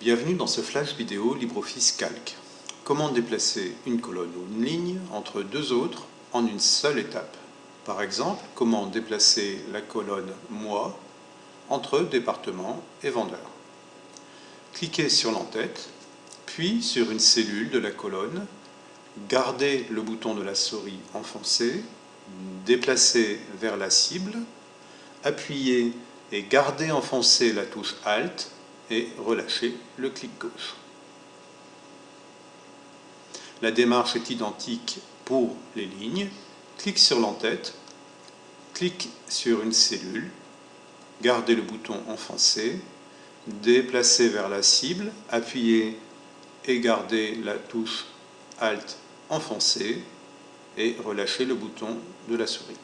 Bienvenue dans ce flash vidéo LibreOffice Calc. Comment déplacer une colonne ou une ligne entre deux autres en une seule étape? Par exemple, comment déplacer la colonne Mois entre département et vendeur Cliquez sur l'entête, puis sur une cellule de la colonne, gardez le bouton de la souris enfoncé, déplacez vers la cible, appuyez et gardez enfoncé la touche Alt et relâchez le clic gauche. La démarche est identique pour les lignes. Clique sur l'entête, clique sur une cellule, gardez le bouton enfoncé, déplacez vers la cible, appuyez et gardez la touche Alt enfoncée et relâchez le bouton de la souris.